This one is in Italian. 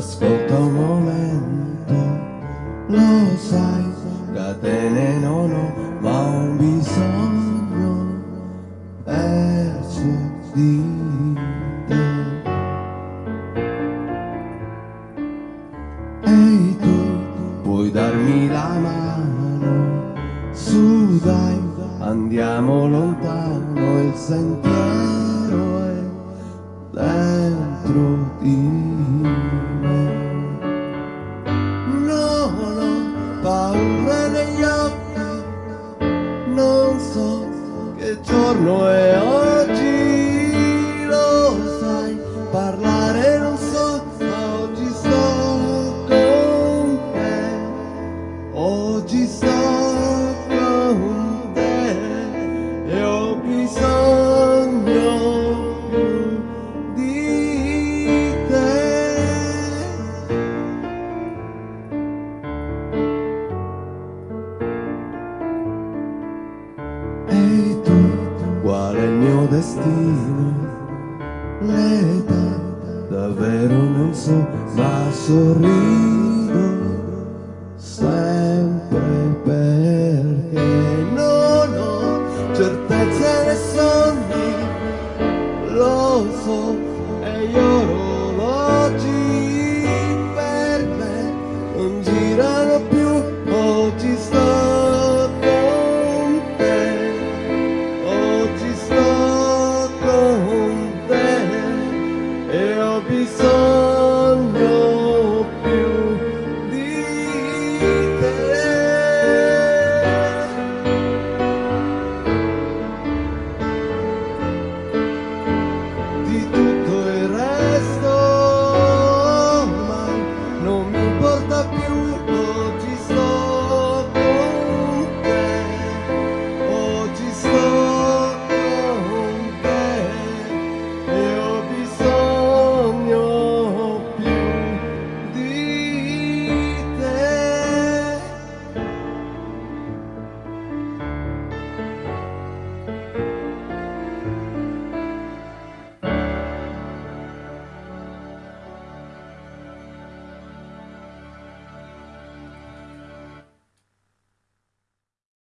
Ascolta un momento, lo sai, catene non ho, ma ho un bisogno perso di te. Ehi tu, puoi darmi la mano, su dai, andiamo lontano il sentiero. canso, que giorno è oggi. Destino? L'età, davvero non so, ma sorrido sempre perché non ho certezze né sogni, lo so, e gli orologi